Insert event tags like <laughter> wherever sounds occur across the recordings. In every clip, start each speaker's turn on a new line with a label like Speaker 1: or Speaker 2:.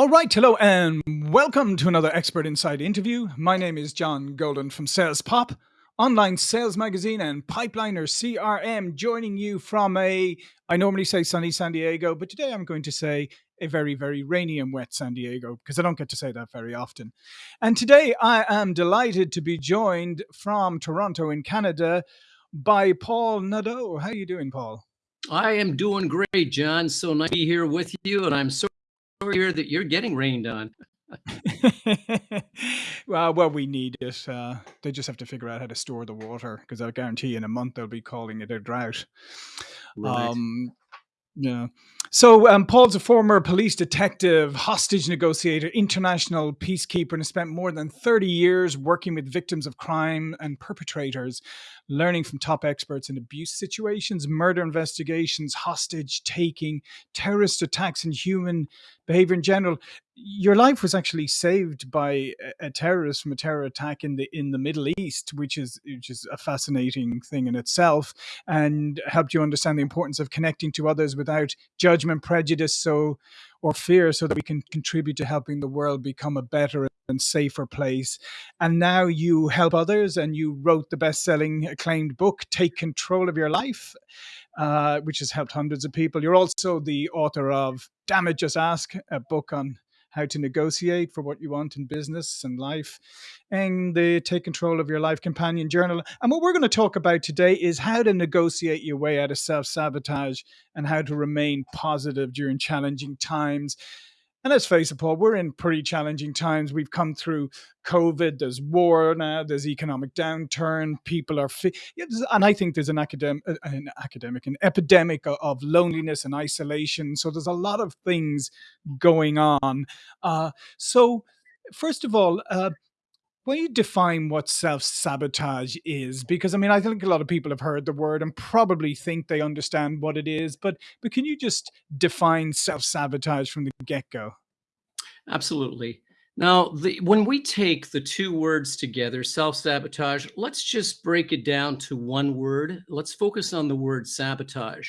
Speaker 1: All right, hello and welcome to another Expert Insights interview. My name is John Golden from Sales Pop, online sales magazine and Pipeliner CRM, joining you from a, I normally say sunny San Diego, but today I'm going to say a very, very rainy and wet San Diego because I don't get to say that very often. And today I am delighted to be joined from Toronto in Canada by Paul Nadeau. How are you doing, Paul?
Speaker 2: I am doing great, John. So nice to be here with you, and I'm so hear that you're getting rained on. <laughs>
Speaker 1: well, well, we need it. Uh, they just have to figure out how to store the water because I guarantee in a month they'll be calling it a drought.
Speaker 2: Right.
Speaker 1: Um, yeah. So um, Paul's a former police detective, hostage negotiator, international peacekeeper, and has spent more than 30 years working with victims of crime and perpetrators, learning from top experts in abuse situations, murder investigations, hostage taking, terrorist attacks, and human behavior in general. Your life was actually saved by a terrorist from a terror attack in the in the Middle East, which is which is a fascinating thing in itself, and helped you understand the importance of connecting to others without judgment, prejudice, so or fear, so that we can contribute to helping the world become a better and safer place. And now you help others, and you wrote the best-selling acclaimed book, "Take Control of Your Life." Uh, which has helped hundreds of people. You're also the author of Damn Just Ask, a book on how to negotiate for what you want in business and life, and the Take Control of Your Life Companion Journal. And what we're going to talk about today is how to negotiate your way out of self sabotage and how to remain positive during challenging times. And let's face it, Paul, we're in pretty challenging times. We've come through COVID, there's war now, there's economic downturn, people are, and I think there's an academic, uh, an academic, an epidemic of loneliness and isolation. So there's a lot of things going on. Uh, so, first of all, uh, when you define what self-sabotage is, because I mean, I think a lot of people have heard the word and probably think they understand what it is, but but can you just define self-sabotage from the get-go?
Speaker 2: Absolutely. Now, the, when we take the two words together, self-sabotage, let's just break it down to one word. Let's focus on the word sabotage.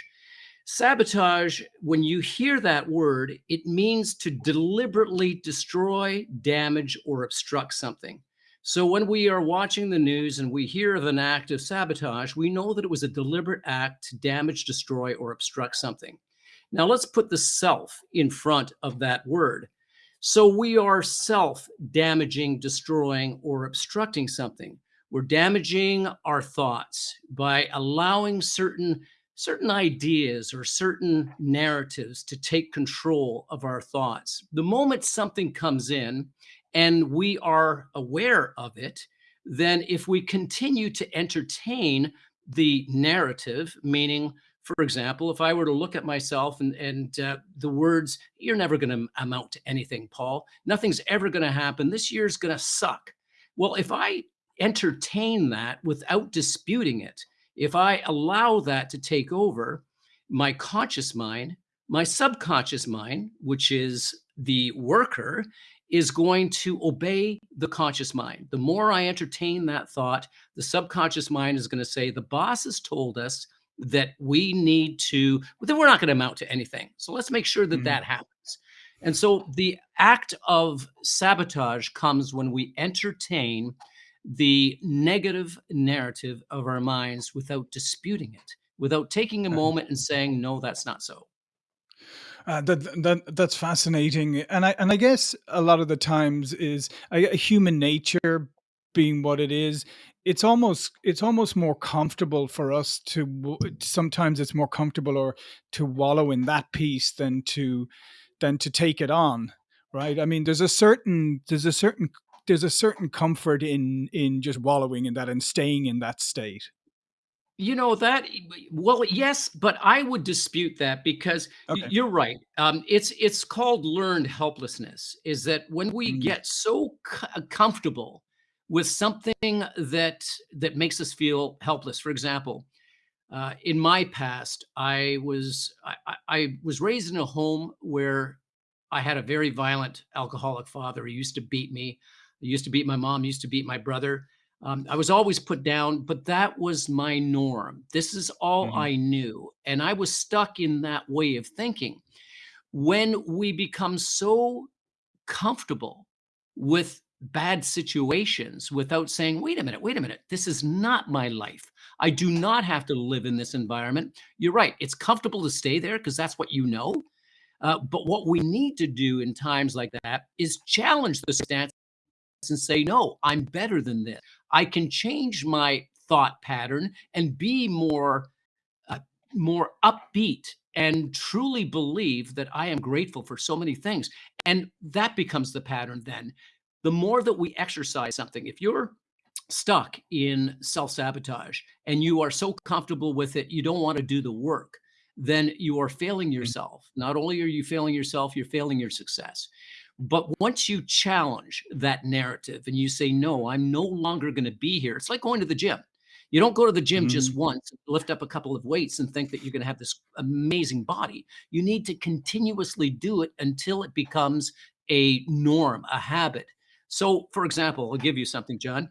Speaker 2: Sabotage, when you hear that word, it means to deliberately destroy, damage, or obstruct something. So when we are watching the news and we hear of an act of sabotage, we know that it was a deliberate act to damage, destroy, or obstruct something. Now let's put the self in front of that word. So we are self damaging, destroying, or obstructing something. We're damaging our thoughts by allowing certain certain ideas or certain narratives to take control of our thoughts. The moment something comes in and we are aware of it, then if we continue to entertain the narrative, meaning, for example, if I were to look at myself and, and uh, the words, you're never going to amount to anything, Paul, nothing's ever going to happen, this year's going to suck. Well, if I entertain that without disputing it, if I allow that to take over my conscious mind, my subconscious mind, which is the worker, is going to obey the conscious mind. The more I entertain that thought, the subconscious mind is going to say, the boss has told us that we need to, then we're not going to amount to anything. So let's make sure that mm -hmm. that happens. And so the act of sabotage comes when we entertain the negative narrative of our minds without disputing it, without taking a moment and saying, no, that's not so.
Speaker 1: Uh, that that that's fascinating, and I and I guess a lot of the times is a, human nature being what it is. It's almost it's almost more comfortable for us to sometimes it's more comfortable or to wallow in that piece than to than to take it on, right? I mean, there's a certain there's a certain there's a certain comfort in in just wallowing in that and staying in that state.
Speaker 2: You know that well, yes, but I would dispute that because
Speaker 1: Okay.
Speaker 2: you're right. Um, it's it's called learned helplessness. Is that when we
Speaker 1: Mm.
Speaker 2: get so co- comfortable with something that that makes us feel helpless. For example, uh, in my past, I was I, I I was raised in a home where I had a very violent alcoholic father. He used to beat me. He used to beat my mom. He used to beat my brother. Um, I was always put down, but that was my norm. This is all
Speaker 1: Mhm.
Speaker 2: I knew. And I was stuck in that way of thinking. When we become so comfortable with bad situations without saying, wait a minute, wait a minute, this is not my life. I do not have to live in this environment. You're right. It's comfortable to stay there because that's what you know. Uh, but what we need to do in times like that is challenge the stance and say, no, I'm better than this. I can change my thought pattern and be more, uh, more upbeat and truly believe that I am grateful for so many things. And that becomes the pattern then. The more that we exercise something, if you're stuck in self-sabotage and you are so comfortable with it, you don't want to do the work, then you are failing
Speaker 1: Mm.
Speaker 2: yourself. Not only are you failing yourself, you're failing your success. But once you challenge that narrative and you say, no, I'm no longer going to be here. It's like going to the gym. You don't go to the gym
Speaker 1: Mhm.
Speaker 2: just once, lift up a couple of weights and think that you're going to have this amazing body. You need to continuously do it until it becomes a norm, a habit. So, for example, I'll give you something, John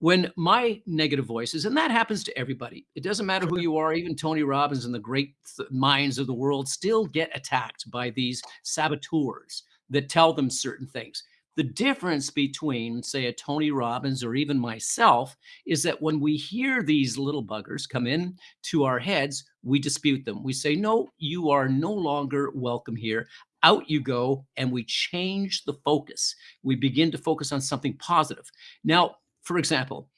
Speaker 2: when my negative voices, and that happens to everybody, it doesn't matter who you are, even Tony Robbins and the great th- minds of the world still get attacked by these saboteurs that tell them certain things. The difference between, say, a Tony Robbins or even myself is that when we hear these little buggers come in to our heads, we dispute them. We say, No, you are no longer welcome here. Out you go. And we change the focus. We begin to focus on something positive. Now, for example,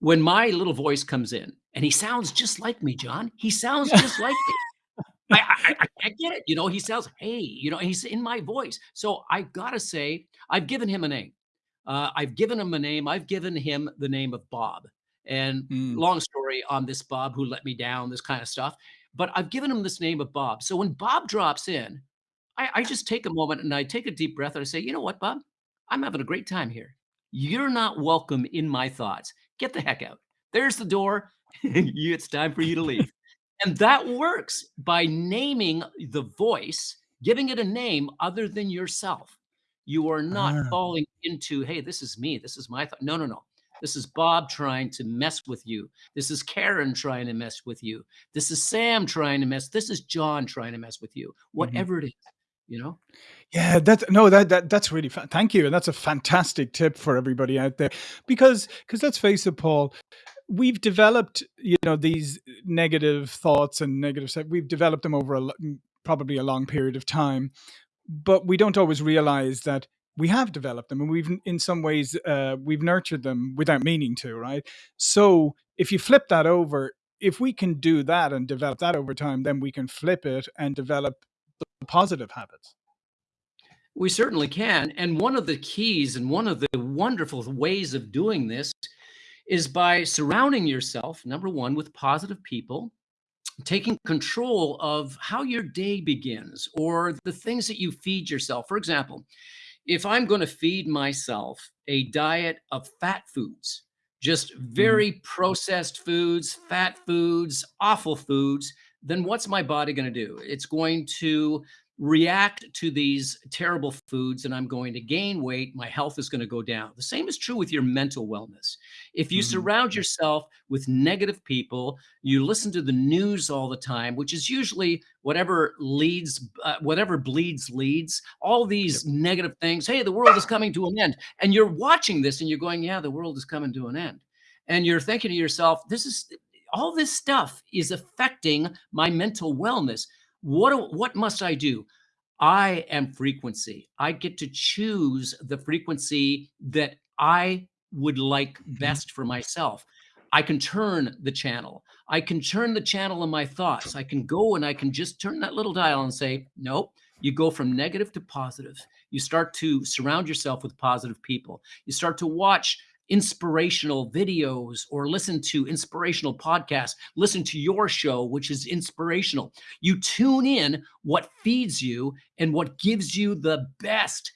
Speaker 2: when my little voice comes in and he sounds just like me, John, he sounds just like me. I, I, I get it. You know, he sounds, hey, you know, he's in my voice. So I gotta say, I've given him a name. Uh, I've given him a name. I've given him the name of Bob. And
Speaker 1: Mm.
Speaker 2: long story on this Bob who let me down, this kind of stuff. But I've given him this name of Bob. So when Bob drops in, I, I just take a moment and I take a deep breath and I say, you know what, Bob? I'm having a great time here. You're not welcome in my thoughts. Get the heck out. There's the door. <laughs> It's time for you to leave. And that works by naming the voice, giving it a name other than yourself. You are not
Speaker 1: Ah.
Speaker 2: falling into, hey, this is me. This is my thought. No, no, no. This is Bob trying to mess with you. This is Karen trying to mess with you. This is Sam trying to mess. This is John trying to mess with you.
Speaker 1: Mhm.
Speaker 2: Whatever it is, you know?
Speaker 1: Yeah, that's no, that that that's really thank you, and that's a fantastic tip for everybody out there because because let's face it, Paul, we've developed, you know, these negative thoughts and negative se we've developed them over a mm, probably a long period of time, but we don't always realize that we have developed them and we've in some ways, uh, we've nurtured them without meaning to, right? So, if you flip that over, if we can do that and develop that over time, then we can flip it and develop the positive habits.
Speaker 2: We certainly can. And one of the keys and one of the wonderful ways of doing this is by surrounding yourself, number one, with positive people, taking control of how your day begins or the things that you feed yourself. For example, if I'm going to feed myself a diet of fat foods, just
Speaker 1: Mhm.
Speaker 2: very processed foods, fat foods, awful foods, then what's my body going to do? It's going to react to these terrible foods and I'm going to gain weight. My health is going to go down. The same is true with your mental wellness. If you
Speaker 1: Mhm.
Speaker 2: surround yourself with negative people, you listen to the news all the time, which is usually whatever leads, uh, whatever bleeds leads all
Speaker 1: Yep.
Speaker 2: these negative things. Hey, the world is coming to an end. And you're watching this and you're going, yeah, the world is coming to an end. And you're thinking to yourself, this is all this stuff is affecting my mental wellness. What, what must I do? I am frequency. I get to choose the frequency that I would like
Speaker 1: Mhm.
Speaker 2: best for myself. I can turn the channel. I can turn the channel in my thoughts. I can go and I can just turn that little dial and say, nope, you go from negative to positive. You start to surround yourself with positive people. You start to watch inspirational videos or listen to inspirational podcasts, listen to your show, which is inspirational. You tune in what feeds you and what gives you the best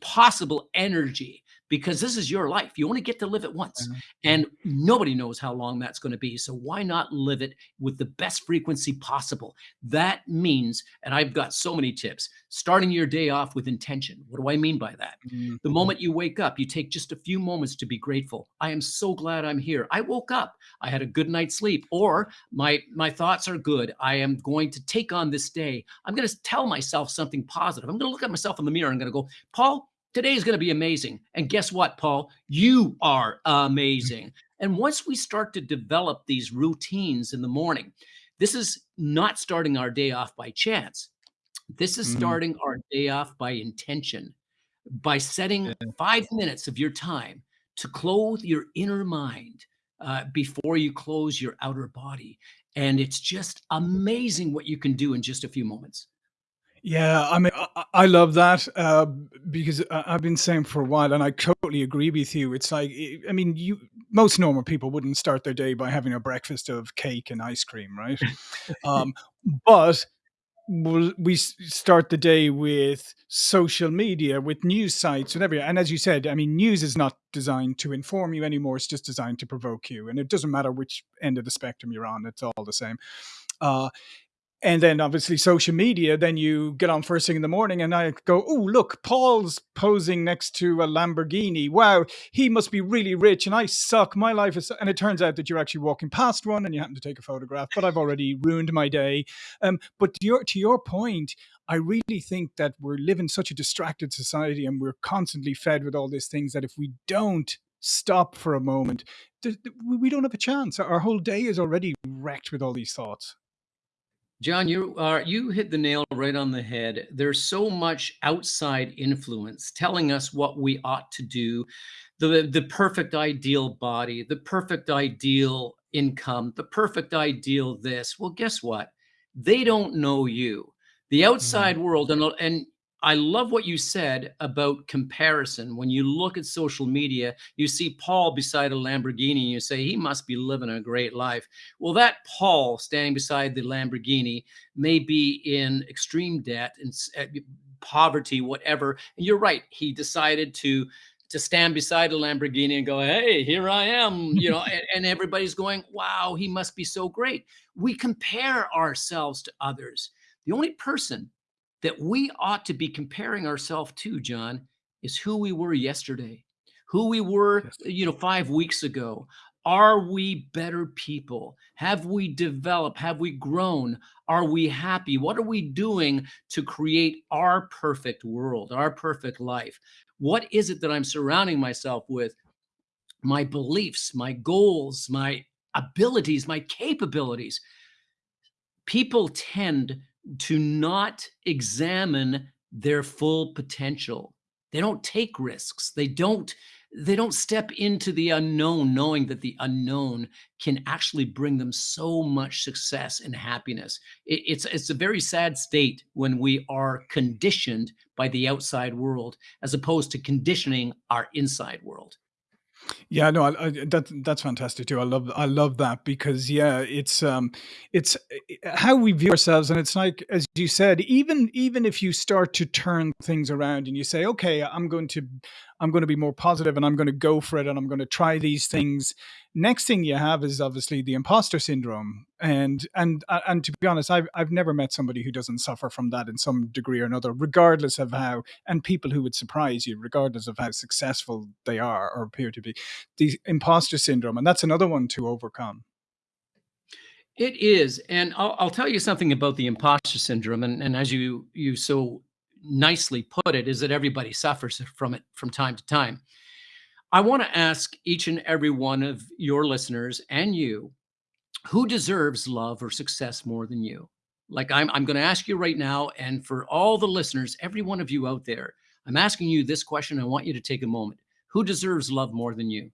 Speaker 2: possible energy because this is your life. You only get to live it once,
Speaker 1: Mhm.
Speaker 2: and nobody knows how long that's going to be. So why not live it with the best frequency possible? That means, and I've got so many tips, starting your day off with intention. What do I mean by that?
Speaker 1: Mhm.
Speaker 2: The moment you wake up, you take just a few moments to be grateful. I am so glad I'm here. I woke up. I had a good night's sleep or my my thoughts are good. I am going to take on this day. I'm going to tell myself something positive. I'm going to look at myself in the mirror. I'm going to go, "Paul, today is going to be amazing." And guess what, Paul? You are amazing. And once we start to develop these routines in the morning, this is not starting our day off by chance. This is
Speaker 1: Mhm.
Speaker 2: starting our day off by intention by setting
Speaker 1: Yeah.
Speaker 2: five minutes of your time to clothe your inner mind uh, before you close your outer body. And it's just amazing what you can do in just a few moments.
Speaker 1: Yeah, I mean, I, I love that uh, because I've been saying for a while, and I totally agree with you. It's like, I I mean, you most normal people wouldn't start their day by having a breakfast of cake and ice cream, right? <laughs> Um, but we'll, we s- start the day with social media, with news sites, and everything. And as you said, I mean, news is not designed to inform you anymore; it's just designed to provoke you, and it doesn't matter which end of the spectrum you're on; it's all the same. Uh, and then obviously social media, then you get on first thing in the morning and I go, oh, look, Paul's posing next to a Lamborghini. Wow, he must be really rich and I suck. My life is. And it turns out that you're actually walking past one and you happen to take a photograph, but I've already ruined my day. Um, but to your, to your point, I really think that we're living such a distracted society and we're constantly fed with all these things that if we don't stop for a moment, we don't have a chance. Our whole day is already wrecked with all these thoughts.
Speaker 2: John, you are you hit the nail right on the head. There's so much outside influence telling us what we ought to do, the the perfect ideal body, the perfect ideal income, the perfect ideal this. Well, guess what? They don't know you. The
Speaker 1: Mm.
Speaker 2: outside world and and I love what you said about comparison. When you look at social media, you see Paul beside a Lamborghini and you say he must be living a great life. Well, that Paul standing beside the Lamborghini may be in extreme debt and uh, poverty, whatever. And you're right. He decided to to stand beside a Lamborghini and go, "Hey, here I am," <laughs> you know, and, and everybody's going, "Wow, he must be so great." We compare ourselves to others. The only person that we ought to be comparing ourselves to, John, is who we were yesterday, who we were,
Speaker 1: Yes.
Speaker 2: you know, five weeks ago. Are we better people? Have we developed? Have we grown? Are we happy? What are we doing to create our perfect world, our perfect life? What is it that I'm surrounding myself with? My beliefs, my goals, my abilities, my capabilities people tend to not examine their full potential. They don't take risks. They don't they don't step into the unknown knowing that the unknown can actually bring them so much success and happiness. It- it's it's a very sad state when we are conditioned by the outside world as opposed to conditioning our inside world.
Speaker 1: Yeah, no, I, I, that that's fantastic too. I love I love that because yeah, it's um, it's uh, how we view ourselves, and it's like as you said, even even if you start to turn things around and you say, okay, I'm going to I'm going to be more positive and I'm going to go for it and I'm going to try these things. Next thing you have is obviously the imposter syndrome, and and uh, and to be honest, I've I've never met somebody who doesn't suffer from that in some degree or another, regardless of how and people who would surprise you, regardless of how successful they are or appear to be the imposter syndrome, and that's another one to overcome.
Speaker 2: It is, and I'll, I'll tell you something about the imposter syndrome, and, and as you you so nicely put it, is that everybody suffers from it from time to time. I want to ask each and every one of your listeners and you, who deserves love or success more than you? Like I'm, I'm going to ask you right now, and for all the listeners, every one of you out there, I'm asking you this question. I want you to take a moment. Who deserves love more than you?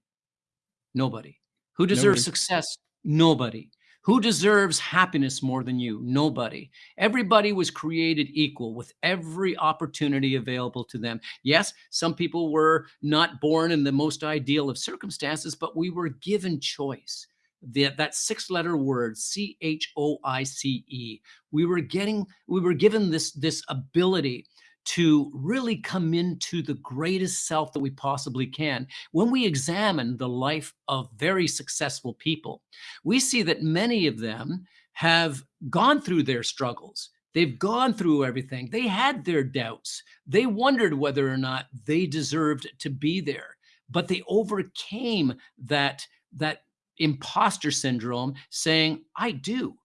Speaker 2: Nobody. Who deserves
Speaker 1: Nobody.
Speaker 2: success? Nobody. Who deserves happiness more than you? Nobody. Everybody was created equal with every opportunity available to them. Yes, some people were not born in the most ideal of circumstances, but we were given choice. The, that six letter word C H O I C E we were getting we were given this this ability to really come into the greatest self that we possibly can. When we examine the life of very successful people, we see that many of them have gone through their struggles. They've gone through everything. They had their doubts. They wondered whether or not they deserved to be there, but they overcame that, that imposter syndrome saying, I do,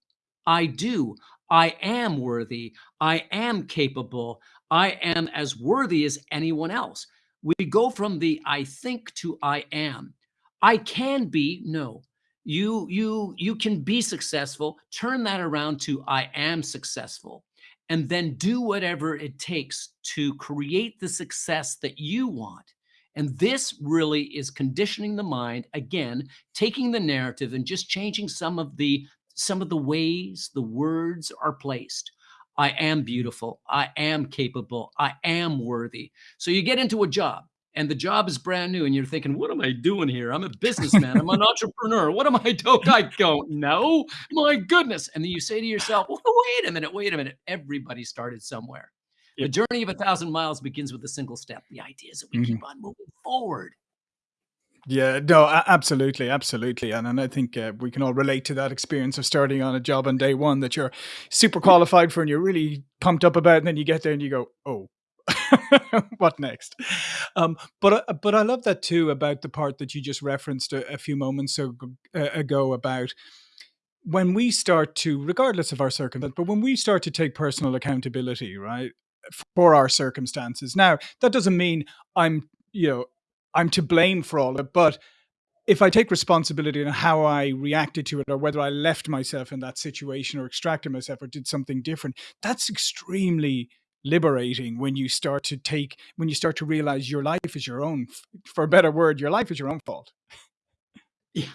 Speaker 2: I do. I am worthy. I am capable. I am as worthy as anyone else. We go from the I think to I am. I can be, no. You you you can be successful. Turn that around to I am successful. And then do whatever it takes to create the success that you want. And this really is conditioning the mind again, taking the narrative and just changing some of the some of the ways the words are placed. I am beautiful. I am capable. I am worthy. So you get into a job and the job is brand new and you're thinking, what am I doing here? I'm a businessman. I'm an <laughs> entrepreneur. What am I doing? I don't know. My goodness. And then you say to yourself, well, wait a minute, wait a minute. Everybody started somewhere. Yep. The journey of a thousand miles begins with a single step. The idea is that we mm -hmm. keep on moving forward.
Speaker 1: Yeah, no, absolutely, absolutely, and and I think uh, we can all relate to that experience of starting on a job on day one that you're super qualified for and you're really pumped up about, and then you get there and you go, oh, <laughs> what next? Um, but uh, but I love that too about the part that you just referenced a, a few moments ago, uh, ago about when we start to, regardless of our circumstance, but when we start to take personal accountability, right, for our circumstances. Now that doesn't mean I'm you know I'm to blame for all of it. But if I take responsibility on how I reacted to it or whether I left myself in that situation or extracted myself or did something different, that's extremely liberating when you start to take when you start to realize your life is your own for a better word your life is your own fault
Speaker 2: yeah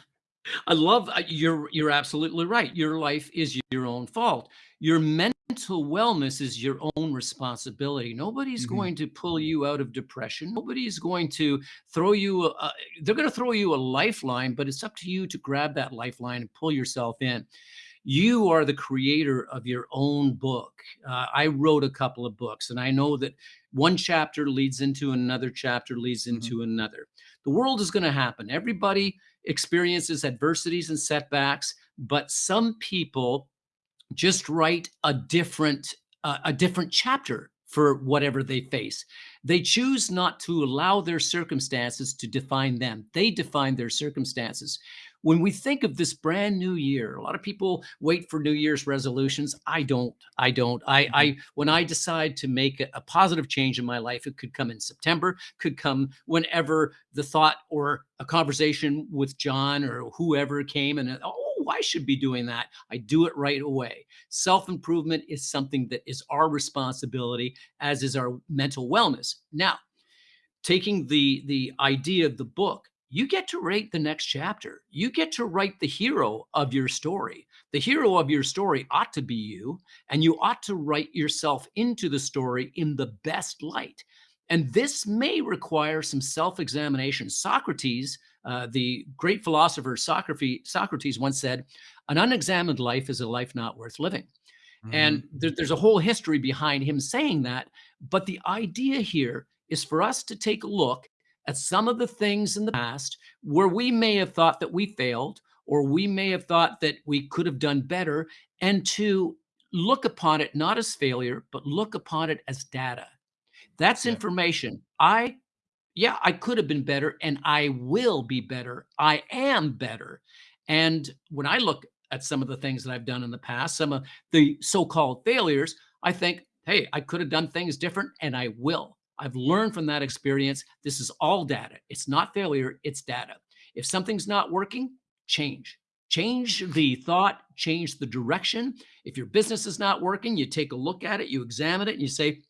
Speaker 2: I love uh, you're you're absolutely right. Your life is your own fault. Your mental wellness is your own responsibility. Nobody's mm-hmm. going to pull you out of depression. Nobody's going to throw you a, they're going to throw you a lifeline, but it's up to you to grab that lifeline and pull yourself in. You are the creator of your own book. Uh, I wrote a couple of books and I know that one chapter leads into another chapter leads mm-hmm. into mm-hmm. another. The world is going to happen. Everybody experiences adversities and setbacks, but some people just write a different uh, a different chapter for whatever they face. They choose not to allow their circumstances to define them. They define their circumstances. When we think of this brand new year, a lot of people wait for New Year's resolutions. I don't. I don't. I, I mm-hmm. when I decide to make a, a positive change in my life, it could come in September, could come whenever the thought or a conversation with John or whoever came and oh, I should be doing that. I do it right away. Self improvement is something that is our responsibility, as is our mental wellness. Now, taking the the idea of the book you get to write the next chapter. You get to write the hero of your story. The hero of your story ought to be you, and you ought to write yourself into the story in the best light. And this may require some self examination. Socrates, uh, the great philosopher Socrates, once said, An unexamined life is a life not worth living. Mm-hmm. And there, there's a whole history behind him saying that. But the idea here is for us to take a look at some of the things in the past where we may have thought that we failed or we may have thought that we could have done better and to look upon it not as failure but look upon it as data. That's yeah. information. I yeah i could have been better and i will be better. I am better. And when i look at some of the things that i've done in the past some of the so-called failures i think hey i could have done things different and i will I've learned from that experience. This is all data. It's not failure, it's data. If something's not working, change. Change the thought, change the direction. If your business is not working, you take a look at it, you examine it, and you say,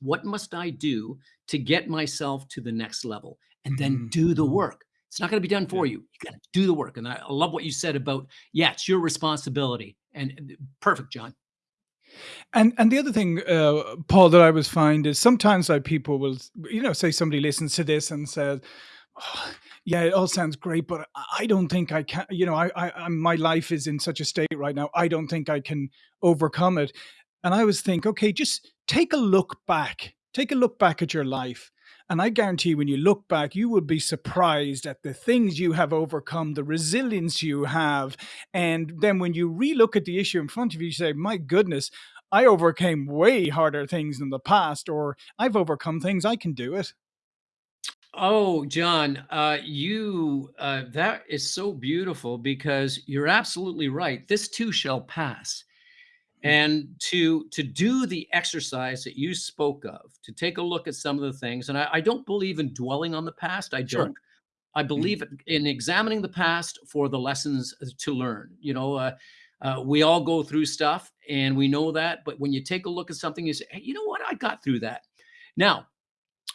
Speaker 2: what must I do to get myself to the next level? And then mm-hmm. do the mm-hmm. work. It's not going to be done for you. You got to do the work. And I love what you said about, yeah, it's your responsibility. And perfect, John.
Speaker 1: And and the other thing, uh, Paul, that I was find is sometimes like people will, you know, say somebody listens to this and says, oh, "Yeah, it all sounds great, but I don't think I can." You know, I, I, my life is in such a state right now. I don't think I can overcome it. And I was think, okay, just take a look back take a look back at your life. And I guarantee when you look back, you will be surprised at the things you have overcome, the resilience you have. And then when you relook at the issue in front of you, you say, my goodness, I overcame way harder things in the past, or I've overcome things, I can do it.
Speaker 2: Oh, John, uh, you uh, that is so beautiful because you're absolutely right. This too shall pass.
Speaker 1: Mm,
Speaker 2: And to to do the exercise that you spoke of, to take a look at some of the things, and I, I don't believe in dwelling on the past. I
Speaker 1: Sure.
Speaker 2: don't. I
Speaker 1: Mhm.
Speaker 2: believe in examining the past for the lessons to learn. You know, uh, uh, we all go through stuff, and we know that. But when you take a look at something, you say, hey, you know what? I got through that. Now,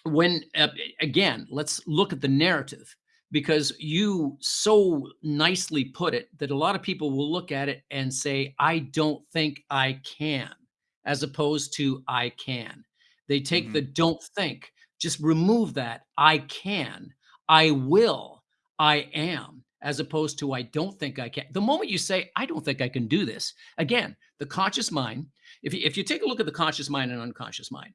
Speaker 2: when uh, again let's look at the narrative because you so nicely put it that a lot of people will look at it and say i don't think i can as opposed to i can they take the
Speaker 1: Mhm.
Speaker 2: don't think just remove that i can i will i am as opposed to i don't think i can the moment you say i don't think i can do this again the conscious mind if you, if you take a look at the conscious mind and unconscious mind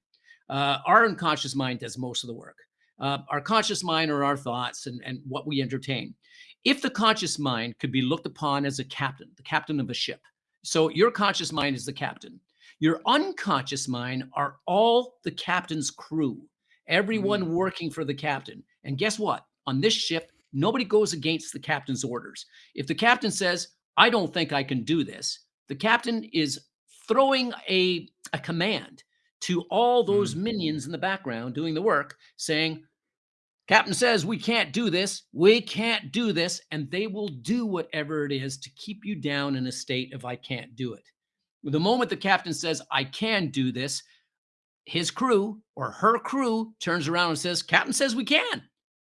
Speaker 2: uh, our unconscious mind does most of the work. Uh, our conscious mind are our thoughts and, and what we entertain. If the conscious mind could be looked upon as a captain, the captain of a ship, so your conscious mind is the captain. Your unconscious mind are all the captain's crew,
Speaker 1: Mm.
Speaker 2: everyone working for the captain. And guess what? On this ship, nobody goes against the captain's orders. If the captain says, I don't think I can do this, the captain is throwing a, a command to all those
Speaker 1: Mm.
Speaker 2: minions in the background doing the work saying, Captain says we can't do this. We can't do this. And they will do whatever it is to keep you down in a state of I can't do it. The moment the captain says, I can do this, his crew or her crew turns around and says, Captain says we can,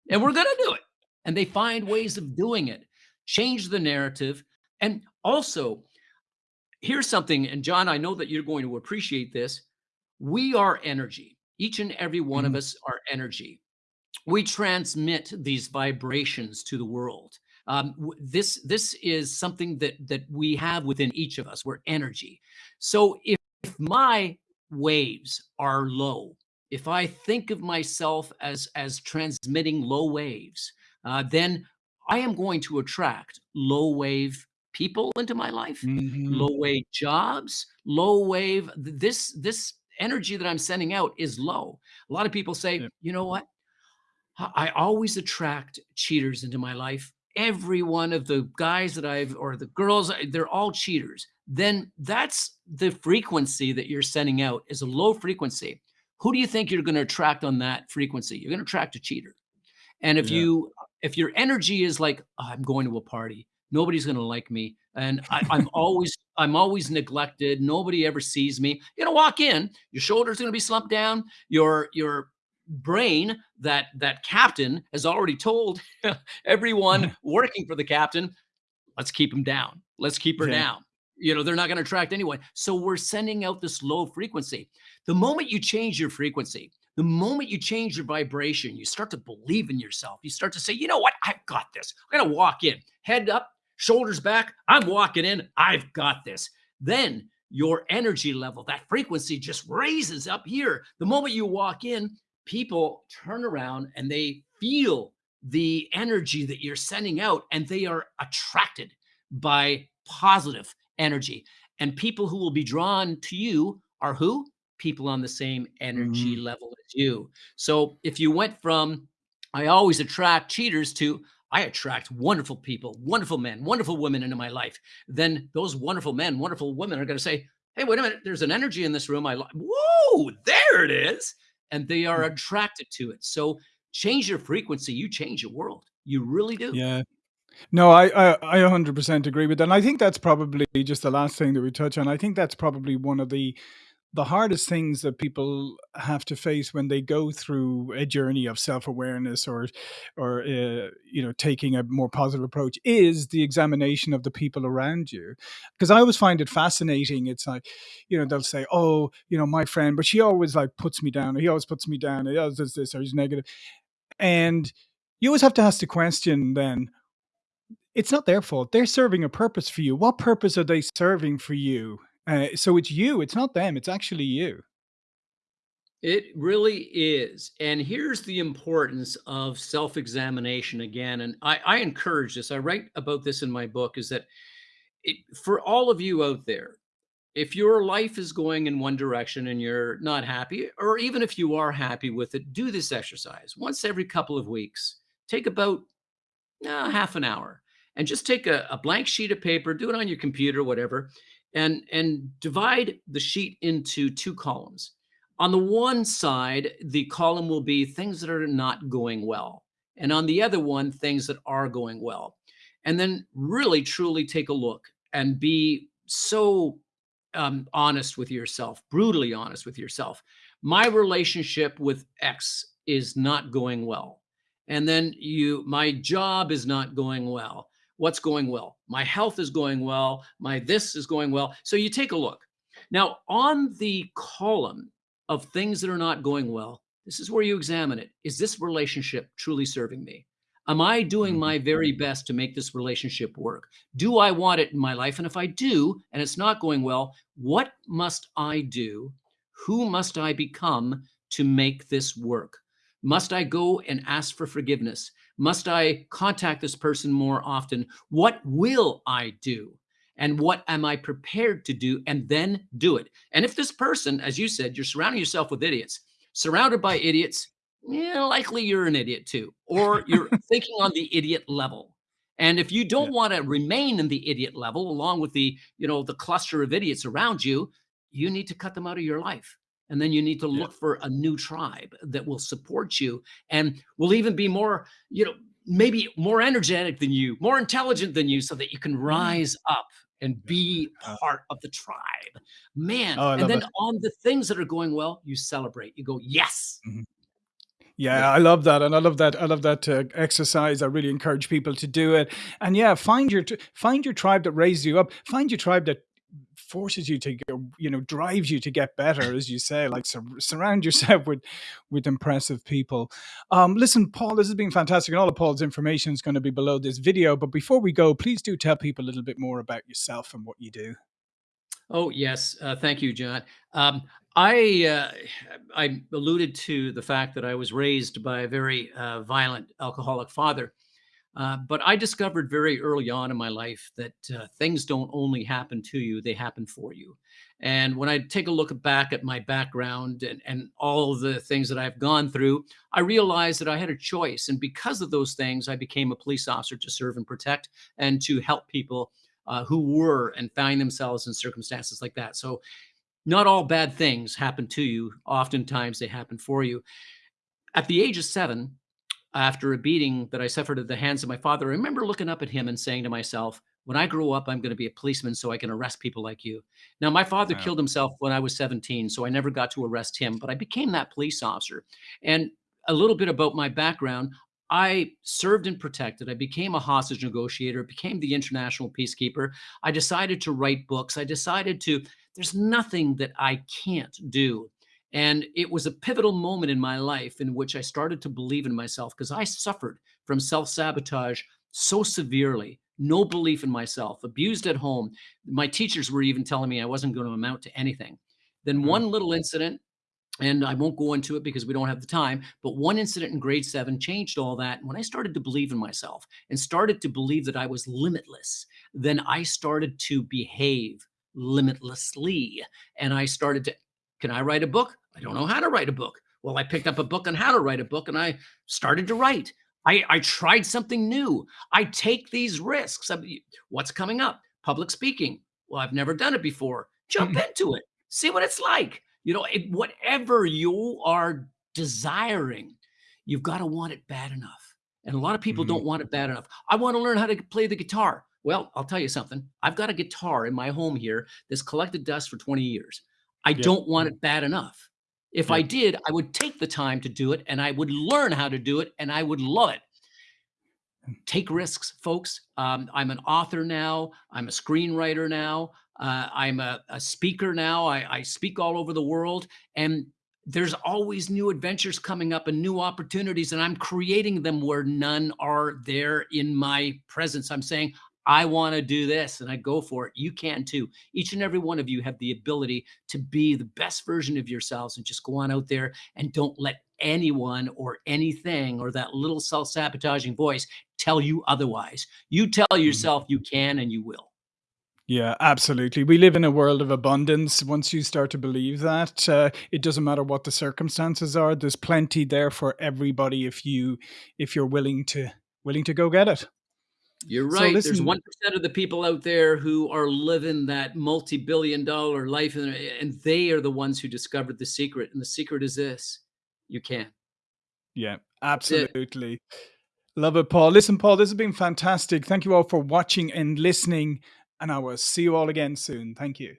Speaker 2: and we're going to do it. And they find ways of doing it, change the narrative. And also, here's something, and John, I know that you're going to appreciate this. We are energy. Each and every one of
Speaker 1: Mhm.
Speaker 2: us are energy. We transmit these vibrations to the world. Um, this this is something that that we have within each of us. We're energy. So if, if my waves are low, if I think of myself as as transmitting low waves, uh, then I am going to attract low wave people into my life,
Speaker 1: Mhm.
Speaker 2: low wave jobs, low wave. This this energy that I'm sending out is low. A lot of people say,
Speaker 1: Yeah.
Speaker 2: you know what? I always attract cheaters into my life. Every one of the guys that I've or the girls, they're all cheaters. Then that's the frequency that you're sending out is a low frequency. Who do you think you're going to attract on that frequency? You're going to attract a cheater. And if
Speaker 1: Yeah.
Speaker 2: you if your energy is like, "Oh, I'm going to a party, nobody's gonna like me, and I, <laughs> I'm always I'm always neglected, nobody ever sees me. You're gonna walk in, your shoulders gonna be slumped down, your your brain, that that captain has already told <laughs> everyone <laughs> working for the captain, let's keep him down. Let's keep her
Speaker 1: Yeah.
Speaker 2: down. You know, they're not going to attract anyone. So we're sending out this low frequency. The moment you change your frequency, the moment you change your vibration, you start to believe in yourself. You start to say, you know what? I've got this. I'm going to walk in, head up, shoulders back. I'm walking in. I've got this. Then your energy level, that frequency just raises up here. The moment you walk in, people turn around and they feel the energy that you're sending out and they are attracted by positive energy. And people who will be drawn to you are who? People on the same energy
Speaker 1: Mhm.
Speaker 2: level as you. So if you went from, I always attract cheaters to, I attract wonderful people, wonderful men, wonderful women into my life, then those wonderful men, wonderful women are going to say, Hey, wait a minute, there's an energy in this room. I like, whoa, there it is. And they are
Speaker 1: Mhm.
Speaker 2: attracted to it. So change your frequency, you change your world. You really do.
Speaker 1: Yeah. No, I, I I 100% agree with that. And I think that's probably just the last thing that we touch on. I think that's probably one of the the hardest things that people have to face when they go through a journey of self-awareness or or uh, you know taking a more positive approach is the examination of the people around you because i always find it fascinating it's like you know they'll say oh you know my friend but she always like puts me down or he always puts me down or he always does this or he's negative and you always have to ask the question then it's not their fault. They're serving a purpose for you. What purpose are they serving for you? Uh, so it's you. It's not them. It's actually you.
Speaker 2: It really is. And here's the importance of self-examination again. And I, I encourage this. I write about this in my book is that it, for all of you out there, if your life is going in one direction and you're not happy, or even if you are happy with it, do this exercise once every couple of weeks. Take about uh, half an hour and just take a, a blank sheet of paper, do it on your computer, whatever, and, and divide the sheet into two columns. On the one side, the column will be things that are not going well. And on the other one, things that are going well. And then really truly take a look and be so um, honest with yourself, brutally honest with yourself. My relationship with X is not going well. And then you, my job is not going well. What's going well? My health is going well. My this is going well. So you take a look. Now, on the column of things that are not going well, this is where you examine it. Is this relationship truly serving me? Am I doing
Speaker 1: Mhm.
Speaker 2: my very best to make this relationship work? Do I want it in my life? And if I do, and it's not going well, what must I do? Who must I become to make this work? Must I go and ask for forgiveness? Must I contact this person more often? What will I do? And what am I prepared to do? And then do it. And if this person, as you said, you're surrounding yourself with idiots, surrounded by idiots, yeah, likely you're an idiot too, or <laughs> you're thinking on the idiot level. And if you don't want to remain in the idiot level, along with the, you know, the cluster of idiots around you, you need to cut them out of your life. And then you need to
Speaker 1: Yeah.
Speaker 2: look for a new tribe that will support you and will even be more, you know, maybe more energetic than you, more intelligent than you, so that you can rise up and be
Speaker 1: Uh,
Speaker 2: part of the tribe. Man.
Speaker 1: oh,
Speaker 2: And then
Speaker 1: it.
Speaker 2: on the things that are going well, you celebrate. You go, yes.
Speaker 1: Mhm. Yeah,
Speaker 2: Yeah.
Speaker 1: I love that, and I love that. I love that uh, exercise. I really encourage people to do it. And yeah, find your find your tribe that raises you up. Find your tribe that forces you to go, you know, drives you to get better, as you say. Like sur- surround yourself <laughs> with with impressive people. Um, listen, Paul, this has been fantastic, and all of Paul's information is going to be below this video. But before we go, please do tell people a little bit more about yourself and what you do.
Speaker 2: Oh, yes. Uh, thank you, John. Um, I uh, I alluded to the fact that I was raised by a very uh, violent alcoholic father, uh, but I discovered very early on in my life that uh, things don't only happen to you; they happen for you. And when I take a look back at my background and, and all the things that I've gone through, I realized that I had a choice. And because of those things, I became a police officer to serve and protect and to help people uh, who were and find themselves in circumstances like that. So not all bad things happen to you. Oftentimes they happen for you. At the age of seven, after a beating that I suffered at the hands of my father, I remember looking up at him and saying to myself, when I grow up, I'm going to be a policeman so I can arrest people like you. Now, my father
Speaker 1: Wow.
Speaker 2: killed himself when I was 17, so I never got to arrest him, but I became that police officer. And a little bit about my background I served and protected. I became a hostage negotiator, became the international peacekeeper. I decided to write books. I decided to, there's nothing that I can't do. And it was a pivotal moment in my life in which I started to believe in myself because I suffered from self sabotage so severely, no belief in myself, abused at home. My teachers were even telling me I wasn't going to amount to anything. Then
Speaker 1: Mm,
Speaker 2: one little incident, and I won't go into it because we don't have the time, but one incident in grade seven changed all that. And when I started to believe in myself and started to believe that I was limitless, then I started to behave limitlessly. And I started to, can I write a book? I don't know how to write a book. Well, I picked up a book on how to write a book and I started to write. I, I tried something new. I take these risks. What's coming up? Public speaking. Well, I've never done it before. Jump
Speaker 1: mm,
Speaker 2: into it. See what it's like. You know, it, whatever you are desiring, you've got to want it bad enough. And a lot of people
Speaker 1: mhm.
Speaker 2: don't want it bad enough. I want to learn how to play the guitar. Well, I'll tell you something. I've got a guitar in my home here that's collected dust for 20 years. I
Speaker 1: Yep.
Speaker 2: don't want it bad enough. If I did, I would take the time to do it and I would learn how to do it and I would love it take risks, folks. Um, I'm an author now. I'm a screenwriter now. Uh, I'm a, a speaker now. I, I speak all over the world, and there's always new adventures coming up and new opportunities, and I'm creating them where none are there in my presence. I'm saying, I want to do this and I go for it. You can too. Each and every one of you have the ability to be the best version of yourselves and just go on out there and don't let anyone or anything or that little self sabotaging voice tell you otherwise. You tell
Speaker 1: Mhm.
Speaker 2: yourself you can and you will.
Speaker 1: Yeah, absolutely. We live in a world of abundance. Once you start to believe that, uh, it doesn't matter what the circumstances are. There's plenty there for everybody if you if you're willing to willing to go get it.
Speaker 2: You're
Speaker 1: So
Speaker 2: right. There's 1% of the people out there who are living that multi-billion dollar life and, eh, and they are the ones who discovered the secret. And the secret is this. You can.
Speaker 1: Yeah, absolutely. Love it, Paul. Listen, Paul, this has been fantastic. Thank you all for watching and listening, and I will see you all again soon. Thank you.